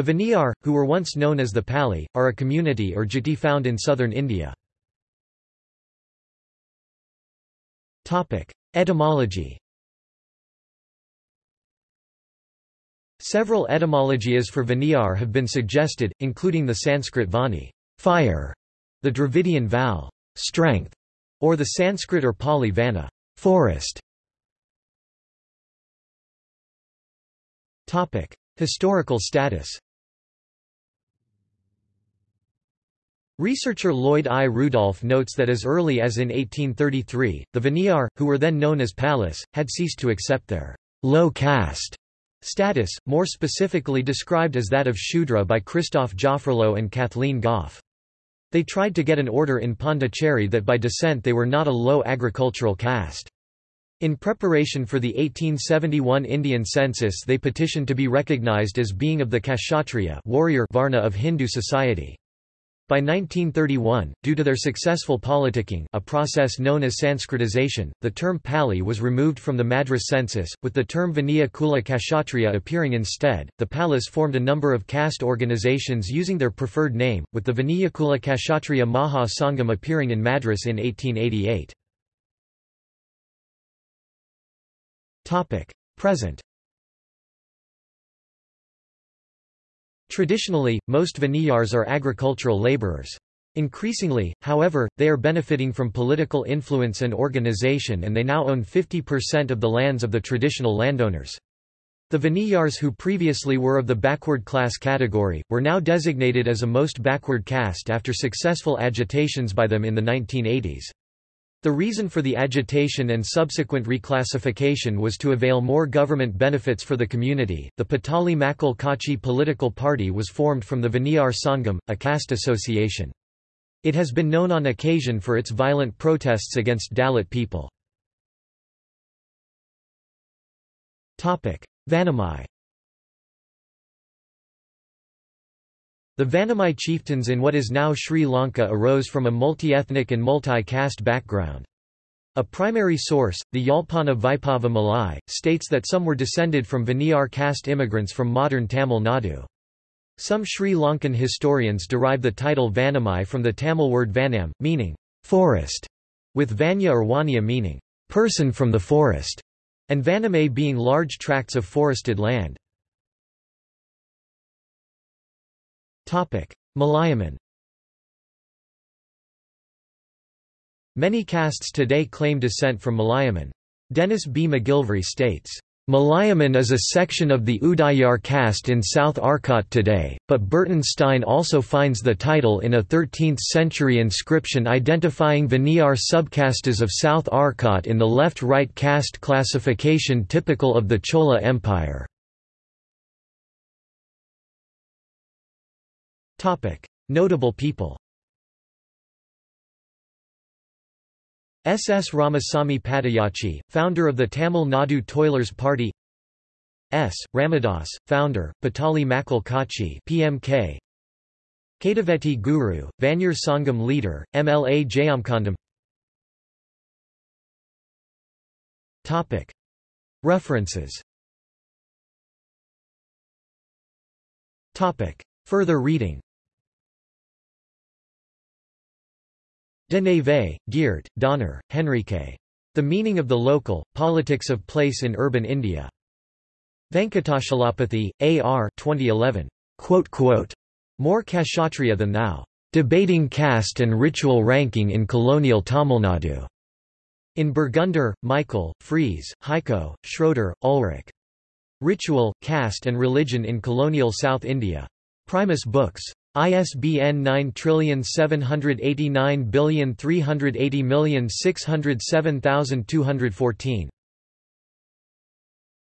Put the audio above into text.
The Vaniyar, who were once known as the Palli, are a community or jati found in southern India. Etymology Several etymologies for Vaniyar have been suggested, including the Sanskrit vani fire", the Dravidian val strength", or the Sanskrit or Pali vana forest". Historical status Researcher Lloyd I. Rudolph notes that as early as in 1833, the Vaniyar, who were then known as Pallis, had ceased to accept their low caste status, more specifically described as that of Shudra by Christophe Jaffrelot and Kathleen Goff. They tried to get an order in Pondicherry that by descent they were not a low agricultural caste. In preparation for the 1871 Indian census they petitioned to be recognized as being of the Kshatriya warrior Varna of Hindu society. By 1931, due to their successful politicking a process known as Sanskritization, the term Palli was removed from the Madras census, with the term Vaniya Kula Kshatriya appearing instead. The Pallis formed a number of caste organizations using their preferred name, with the Vaniyakula Kshatriya Maha Sangam appearing in Madras in 1888. Present Traditionally, most Vaniyars are agricultural laborers. Increasingly, however, they are benefiting from political influence and organization and they now own 50% of the lands of the traditional landowners. The Vaniyars who previously were of the backward class category, were now designated as a most backward caste after successful agitations by them in the 1980s. The reason for the agitation and subsequent reclassification was to avail more government benefits for the community. The Pattali Makkal Katchi political party was formed from the Vaniyar Sangam, a caste association. It has been known on occasion for its violent protests against Dalit people. Vanamai The Vanamai chieftains in what is now Sri Lanka arose from a multi-ethnic and multi-caste background. A primary source, the Yalpana Vaipava Malai, states that some were descended from Vaniyar caste immigrants from modern Tamil Nadu. Some Sri Lankan historians derive the title Vanamai from the Tamil word vanam, meaning forest, with Vanya or Wanya meaning person from the forest, and Vaname being large tracts of forested land. Malayaman Many castes today claim descent from Malayaman. Dennis B. McGilvray states, Malayaman is a section of the Udayar caste in South Arcot today, but Burton Stein also finds the title in a 13th-century inscription identifying Vaniyar subcastes of South Arcot in the left-right caste classification typical of the Chola Empire. Notable people S. S. Ramasamy Padayachi, founder of the Tamil Nadu Toilers Party S. Ramadas, founder, Pattali Makkal Katchi PMK Kaduvetti Guru, Vaniyar Sangam leader, MLA Jayamkandam References Topic. Further reading De Neve, Geert, Donner, Henrike. The Meaning of the Local, Politics of Place in Urban India. Venkatachalapathy, A. R. 2011. Quote, quote, More Kshatriya than thou. Debating caste and ritual ranking in colonial Tamil Nadu. In Bergunder, Michael, Fries, Heiko, Schroeder, Ulrich. Ritual, Caste and Religion in Colonial South India. Primus Books. ISBN 978938060607214.